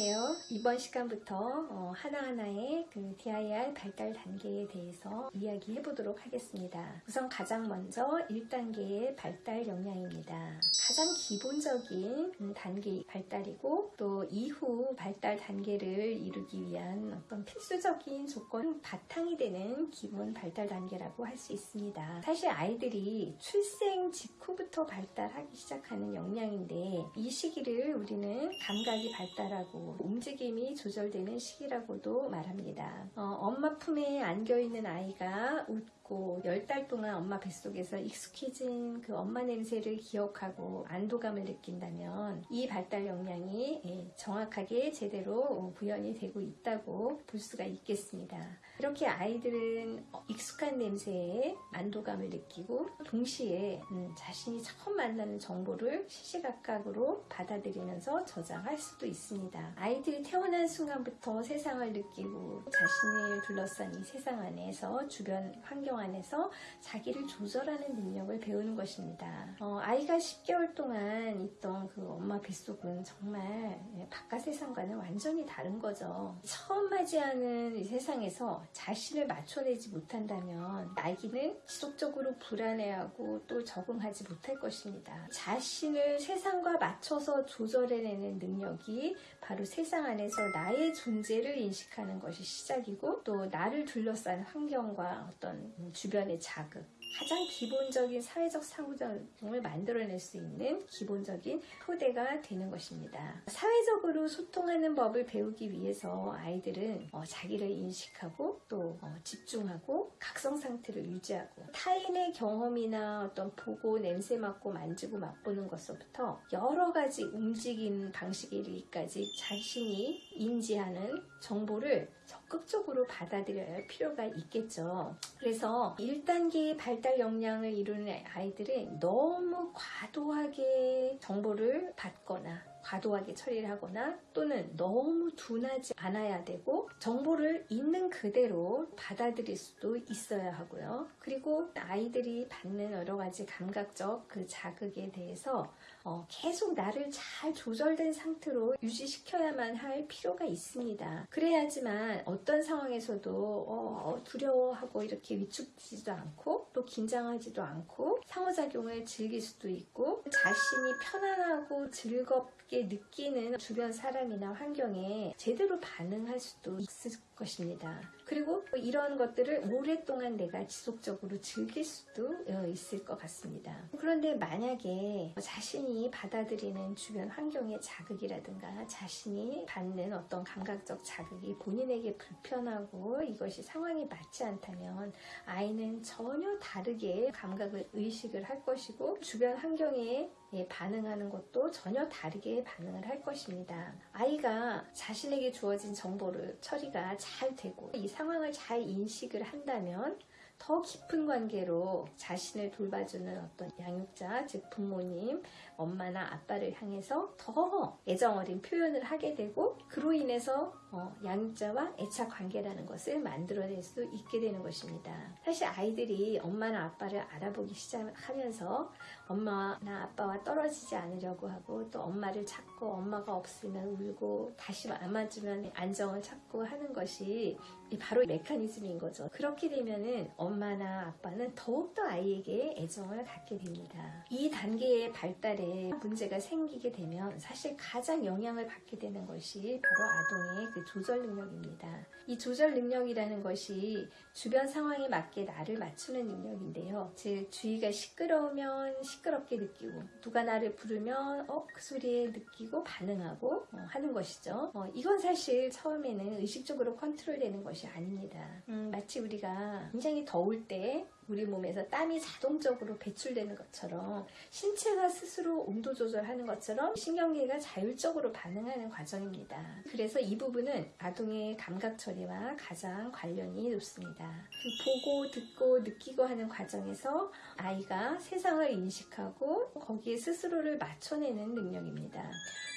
안녕하세요. 이번 시간부터 어, 하나하나의 그 DIR 발달 단계에 대해서 이야기해 보도록 하겠습니다. 우선 가장 먼저 1단계의 발달 역량입니다. 가장 기본적인 음, 단계 발달이고 또 이후 발달 단계를 이루기 위한 어떤 필수적인 조건 바탕이 되는 기본 발달 단계라고 할 수 있습니다. 사실 아이들이 출생 직후부터 발달하기 시작하는 역량인데 이 시기를 우리는 감각이 발달하고 움직임이 조절되는 시기라고도 말합니다. 어, 엄마 품에 안겨있는 아이가 웃고 10달 동안 엄마 뱃속에서 익숙해진 그 엄마 냄새를 기억하고 안도감을 느낀다면 이 발달 역량이 예, 정확하게 제대로 구현이 되고 있다고 볼 수가 있겠습니다. 이렇게 아이들은 익숙한 냄새에 안도감을 느끼고 동시에 음, 자신이 처음 만나는 정보를 시시각각으로 받아들이면서 저장할 수도 있습니다. 아이들이 태어난 순간부터 세상을 느끼고 자신을 둘러싼 이 세상 안에서 주변 환경 안에서 자기를 조절하는 능력을 배우는 것입니다. 어, 아이가 10개월 동안 있던 그 엄마 뱃속은 정말 예, 바깥 세상과는 완전히 다른 거죠. 처음 맞이하는 이 세상에서 자신을 맞춰내지 못한다면 아기는 지속적으로 불안해하고 또 적응하지 못할 것입니다. 자신을 세상과 맞춰서 조절해내는 능력이 바로 세상 안에서 나의 존재를 인식하는 것이 시작이고 또 나를 둘러싼 환경과 어떤 주변의 자극 가장 기본적인 사회적 상호작용을 만들어낼 수 있는 기본적인 토대가 되는 것입니다. 사회적으로 소통하는 법을 배우기 위해서 아이들은 어, 자기를 인식하고 또 어, 집중하고 각성 상태를 유지하고 타인의 경험이나 어떤 보고 냄새 맡고 만지고 맛보는 것부터 여러 가지 움직임 방식에 이르기까지 자신이 인지하는 정보를 적극적으로 받아들여야 할 필요가 있겠죠. 그래서 1단계의 발달 역량을 이루는 아이들은 너무 과도하게 정보를 받거나 과도하게 처리를 하거나 또는 너무 둔하지 않아야 되고 정보를 있는 그대로 받아들일 수도 있어야 하고요. 그리고 아이들이 받는 여러 가지 감각적 그 자극에 대해서 어, 계속 나를 잘 조절된 상태로 유지시켜야만 할 필요가 있습니다. 그래야지만 어떤 상황에서도 어, 두려워하고 이렇게 위축되지도 않고 또 긴장하지도 않고 상호작용을 즐길 수도 있고 자신이 편안하고 즐겁게 느끼는 주변 사람이나 환경에 제대로 반응할 수도 있을 것입니다. 그리고 이런 것들을 오랫동안 내가 지속적으로 즐길 수도 어, 있을 것 같습니다. 그런데 만약에 자신이 받아들이는 주변 환경의 자극이라든가 자신이 받는 어떤 감각적 자극이 본인에게 불편하고 이것이 상황이 맞지 않다면 아이는 전혀 다르게 감각을 의식을 할 것이고 주변 환경에 반응하는 것도 전혀 다르게 반응을 할 것입니다. 아이가 자신에게 주어진 정보를 처리가 잘 되고 이 상황을 잘 인식을 한다면 더 깊은 관계로 자신을 돌봐주는 어떤 양육자, 즉 부모님, 엄마나 아빠를 향해서 더 애정 어린 표현을 하게 되고 그로 인해서 어, 양육자와 애착 관계라는 것을 만들어낼 수 있게 되는 것입니다. 사실 아이들이 엄마나 아빠를 알아보기 시작하면서 엄마나 아빠와 떨어지지 않으려고 하고 또 엄마를 찾고 엄마가 없으면 울고 다시 안아주면 안정을 찾고 하는 것이 바로 메커니즘인 거죠. 그렇게 되면은 엄마나 아빠는 더욱더 아이에게 애정을 갖게 됩니다. 이 단계의 발달에 문제가 생기게 되면 사실 가장 영향을 받게 되는 것이 바로 아동의 그 조절 능력입니다. 이 조절 능력이라는 것이 주변 상황에 맞게 나를 맞추는 능력인데요. 즉 주위가 시끄러우면 시끄럽게 느끼고 누가 나를 부르면 어, 그 소리에 느끼고 반응하고 어, 하는 것이죠. 어, 이건 사실 처음에는 의식적으로 컨트롤되는 것이 아닙니다. 음, 마치 우리가 굉장히 더울 때 우리 몸에서 땀이 자동적으로 배출되는 것처럼 신체가 스스로 온도 조절하는 것처럼 신경계가 자율적으로 반응하는 과정입니다. 그래서 이 부분은 아동의 감각 처리와 가장 관련이 높습니다. 보고 듣고 느끼고 하는 과정에서 아이가 세상을 인식하고 거기에 스스로를 맞춰내는 능력입니다.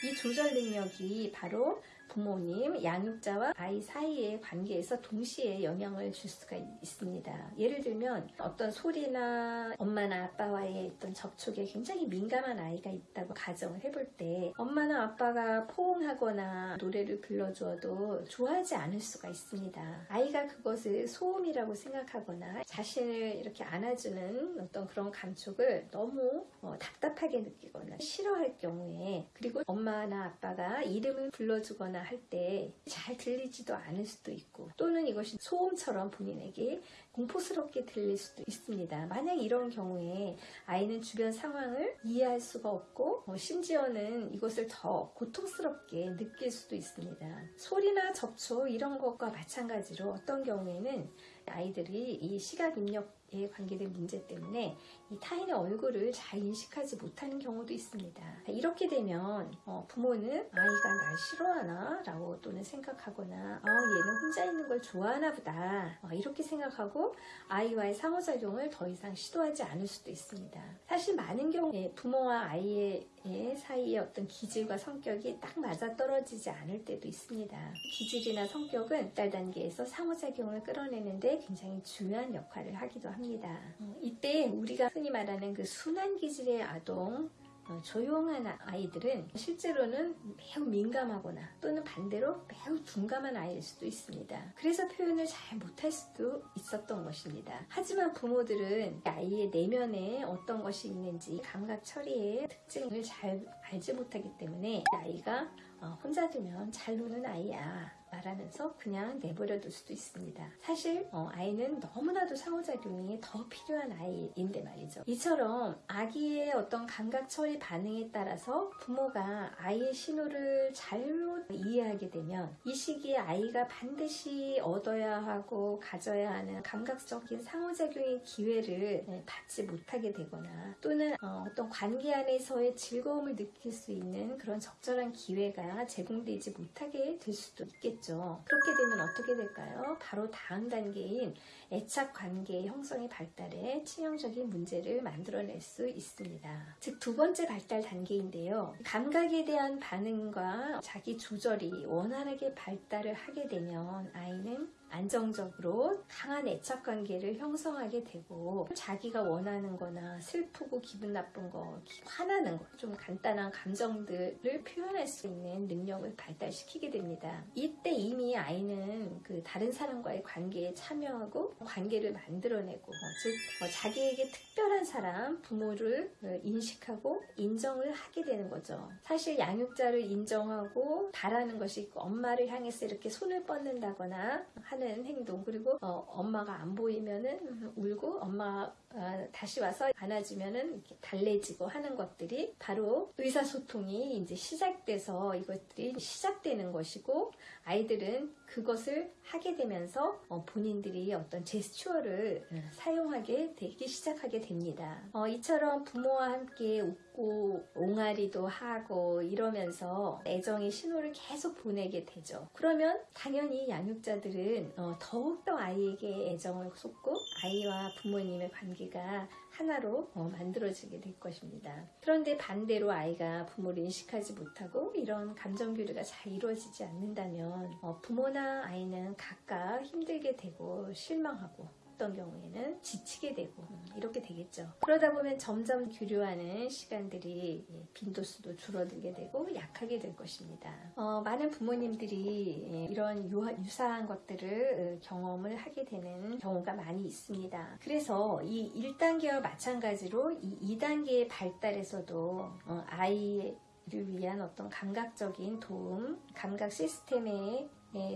이 조절 능력이 바로 부모님, 양육자와 아이 사이의 관계에서 동시에 영향을 줄 수가 있습니다. 예를 들면 어떤 소리나 엄마나 아빠와의 어떤 접촉에 굉장히 민감한 아이가 있다고 가정을 해볼 때 엄마나 아빠가 포옹하거나 노래를 불러주어도 좋아하지 않을 수가 있습니다. 아이가 그것을 소음이라고 생각하거나 자신을 이렇게 안아주는 어떤 그런 감촉을 너무 어, 답답하게 느끼거나 싫어할 경우에 그리고 엄마나 아빠가 이름을 불러주거나 할 때 잘 들리지도 않을 수도 있고 또는 이것이 소음처럼 본인에게 공포스럽게 들릴 수도 있습니다. 만약 이런 경우에 아이는 주변 상황을 이해할 수가 없고 어, 심지어는 이것을 더 고통스럽게 느낄 수도 있습니다. 소리나 접촉 이런 것과 마찬가지로 어떤 경우에는 아이들이 이 시각 입력에 관계된 문제 때문에 이 타인의 얼굴을 잘 인식하지 못하는 경우도 있습니다. 이렇게 되면 어, 부모는 아이가 날 싫어하나 라고 또는 생각하거나 아, 얘는 혼자 있는 걸 좋아하나 보다 어, 이렇게 생각하고 아이와의 상호작용을 더 이상 시도하지 않을 수도 있습니다. 사실 많은 경우에 부모와 아이의 사이의 어떤 기질과 성격이 딱 맞아 떨어지지 않을 때도 있습니다. 기질이나 성격은 딸 단계에서 상호작용을 끌어내는데 굉장히 중요한 역할을 하기도 합니다. 어, 이때 우리가 흔히 말하는 그 순한 기질의 아동 어, 조용한 아이들은 실제로는 매우 민감하거나 또는 반대로 매우 둔감한 아이일 수도 있습니다. 그래서 표현을 잘 못할 수도 있었던 것입니다. 하지만 부모들은 아이의 내면에 어떤 것이 있는지 감각 처리의 특징을 잘 알지 못하기 때문에 아이가 어, 혼자 두면 잘 노는 아이야 말하면서 그냥 내버려 둘 수도 있습니다. 사실 어, 아이는 너무나도 상호작용이 더 필요한 아이인데 말이죠. 이처럼 아기의 어떤 감각 처리 반응에 따라서 부모가 아이의 신호를 잘못 이해하게 되면 이 시기에 아이가 반드시 얻어야 하고 가져야 하는 감각적인 상호작용의 기회를 네, 받지 못하게 되거나 또는 어, 어떤 관계 안에서의 즐거움을 느낄 수 있는 그런 적절한 기회가 제공되지 못하게 될 수도 있겠죠. 있겠죠. 그렇게 되면 어떻게 될까요? 바로 다음 단계인 애착 관계의 형성의 발달에 치명적인 문제를 만들어낼 수 있습니다. 즉, 두 번째 발달 단계인데요. 감각에 대한 반응과 자기 조절이 원활하게 발달을 하게 되면 아이는 안정적으로 강한 애착 관계를 형성하게 되고 자기가 원하는 거나 슬프고 기분 나쁜 거, 화나는 거, 좀 간단한 감정들을 표현할 수 있는 능력을 발달시키게 됩니다. 이때 이미 아이는 그 다른 사람과의 관계에 참여하고 관계를 만들어내고 즉 어, 자기에게 특별한 사람, 부모를 어, 인식하고 인정을 하게 되는 거죠. 사실 양육자를 인정하고 바라는 것이 엄마를 향해서 이렇게 손을 뻗는다거나 하는 하는 행동. 그리고 어, 엄마가 안 보이면은 울고 엄마 어, 다시 와서 안아주면은 이렇게 달래지고 하는 것들이 바로 의사소통이 이제 시작돼서 이것들이 시작되는 것이고 아이들은 그것을 하게 되면서 어, 본인들이 어떤 제스처를 어, 사용하게 되기 시작하게 됩니다. 어, 이처럼 부모와 함께 웃고 옹알이도 하고 이러면서 애정의 신호를 계속 보내게 되죠. 그러면 당연히 양육자들은 어, 더욱더 아이에게 애정을 쏟고 아이와 부모님의 관계 가 하나로 어, 만들어지게 될 것입니다. 그런데 반대로 아이가 부모를 인식하지 못하고 이런 감정 교류가 잘 이루어지지 않는다면 어, 부모나 아이는 각각 힘들게 되고 실망하고 어떤 경우에는 지치게 되고 음, 이렇게 되겠죠. 그러다 보면 점점 교류하는 시간들이 예, 빈도수도 줄어들게 되고 약하게 될 것입니다. 어, 많은 부모님들이 예, 이런 유사한 것들을 어, 경험을 하게 되는 경우가 많이 있습니다. 그래서 이 1단계와 마찬가지로 이 2단계의 발달에서도 어, 아이를 위한 어떤 감각적인 도움, 감각 시스템의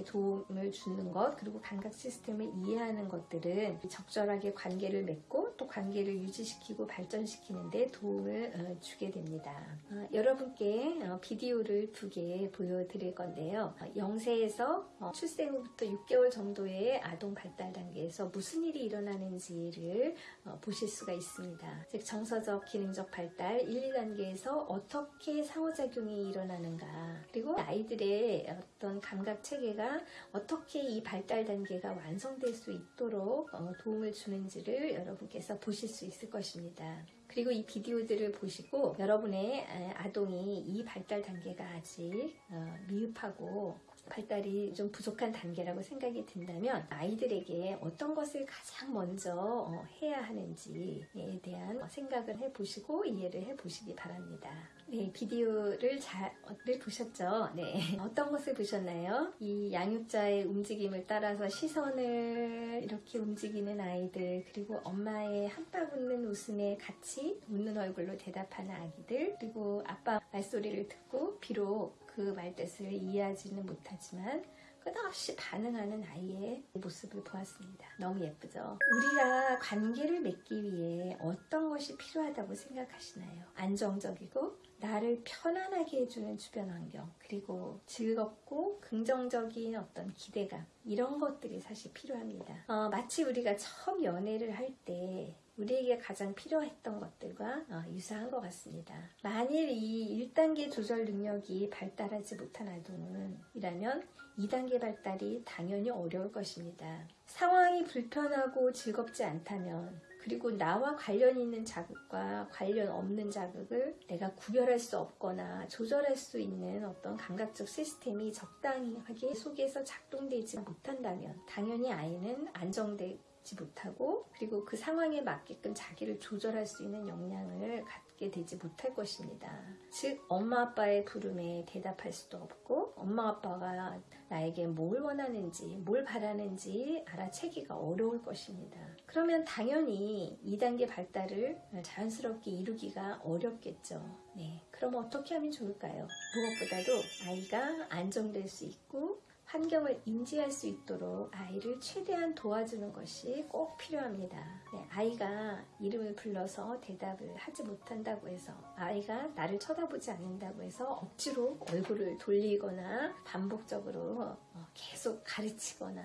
도움을 주는 것 그리고 감각 시스템을 이해하는 것들은 적절하게 관계를 맺고 또 관계를 유지시키고 발전시키는 데 도움을 어, 주게 됩니다. 어, 여러분께 어, 비디오를 두 개 보여드릴 건데요. 0세에서 출생 후부터 6개월 정도의 아동 발달 단계에서 무슨 일이 일어나는지를 보실 수가 있습니다. 즉 정서적 기능적 발달 1, 2단계에서 어떻게 상호작용이 일어나는가 그리고 아이들의 어떤 감각 체계 체계가 어떻게 이 발달 단계가 완성될 수 있도록 어, 도움을 주는지를 여러분께 통해서 보실 수 있을 것입니다. 그리고 이 비디오들을 보시고 여러분의 아동이 이 발달 단계가 아직 어, 미흡하고 발달이 좀 부족한 단계라고 생각이 든다면 아이들에게 어떤 것을 가장 먼저 어, 해야 하는지에 대한 생각을 해보시고 이해를 해보시기 바랍니다. 네, 비디오를 잘 보셨죠? 네. 어떤 것을 보셨나요? 이 양육자의 움직임을 따라서 시선을 이렇게 움직이는 아이들, 그리고 엄마의 한방 웃는 웃음에 같이 웃는 얼굴로 대답하는 아기들, 그리고 아빠 말소리를 듣고 비록 그 말뜻을 이해하지는 못하지만 끝없이 반응하는 아이의 모습을 보았습니다. 너무 예쁘죠? 우리가 관계를 맺기 위해 어떤 것이 필요하다고 생각하시나요? 안정적이고 나를 편안하게 해주는 주변 환경 그리고 즐겁고 긍정적인 어떤 기대감 이런 것들이 사실 필요합니다. 어, 마치 우리가 처음 연애를 할때 우리에게 가장 필요했던 것들과 어, 유사한 것 같습니다. 만일 이 1단계 조절 능력이 발달하지 못한 아동은 이라면 2단계 발달이 당연히 어려울 것입니다. 상황이 불편하고 즐겁지 않다면 그리고 나와 관련 있는 자극과 관련 없는 자극을 내가 구별할 수 없거나 조절할 수 있는 어떤 감각적 시스템이 적당하게 속에서 작동되지 못한다면 당연히 아이는 안정되 지 못하고 그리고 그 상황에 맞게끔 자기를 조절할 수 있는 역량을 갖게 되지 못할 것입니다. 즉 엄마 아빠의 부름에 대답할 수도 없고 엄마 아빠가 나에게 뭘 원하는지 뭘 바라는지 알아채기가 어려울 것입니다. 그러면 당연히 2단계 발달을 자연스럽게 이루기가 어렵겠죠. 네. 그럼 어떻게 하면 좋을까요? 무엇보다도 아이가 안정될 수 있고 환경을 인지할 수 있도록 아이를 최대한 도와주는 것이 꼭 필요합니다. 네, 아이가 이름을 불러서 대답을 하지 못한다고 해서 아이가 나를 쳐다보지 않는다고 해서 억지로 얼굴을 돌리거나 반복적으로 어, 계속 가르치거나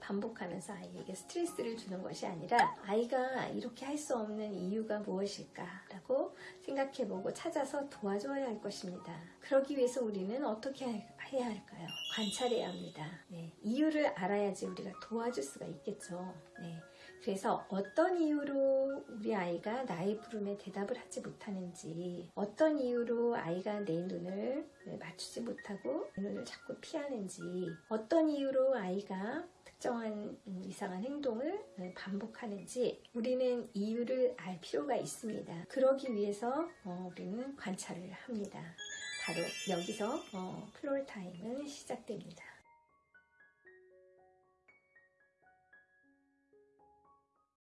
반복하면서 아이에게 스트레스를 주는 것이 아니라 아이가 이렇게 할 수 없는 이유가 무엇일까 라고 생각해보고 찾아서 도와줘야 할 것입니다. 그러기 위해서 우리는 어떻게 해야 할까요? 관찰해야 합니다. 네, 이유를 알아야지 우리가 도와줄 수가 있겠죠. 네, 그래서 어떤 이유로 우리 아이가 나의 부름에 대답을 하지 못하는지, 어떤 이유로 아이가 내 눈을 맞추지 못하고 내 눈을 자꾸 피하는지, 어떤 이유로 아이가 특정한 이상한 행동을 반복하는지 우리는 이유를 알 필요가 있습니다. 그러기 위해서 어, 우리는 관찰을 합니다. 바로 여기서 어, floor time은 시작됩니다.